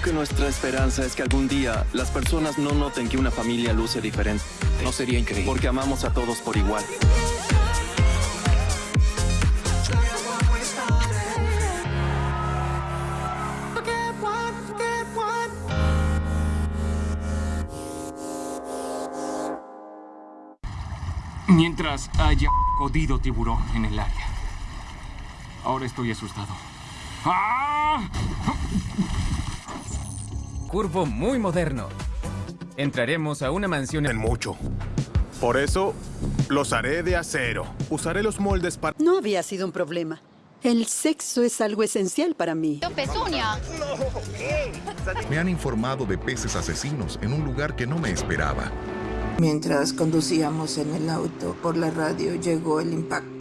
que nuestra esperanza es que algún día las personas no noten que una familia luce diferente. No sería increíble. Porque amamos a todos por igual. Mientras haya jodido tiburón en el área. Ahora estoy asustado. ¡Ah! Curvo muy moderno. Entraremos a una mansión en mucho. Por eso, los haré de acero. Usaré los moldes para... No había sido un problema. El sexo es algo esencial para mí. ¡Pezuña! Me han informado de peces asesinos en un lugar que no me esperaba. Mientras conducíamos en el auto, por la radio llegó el impactante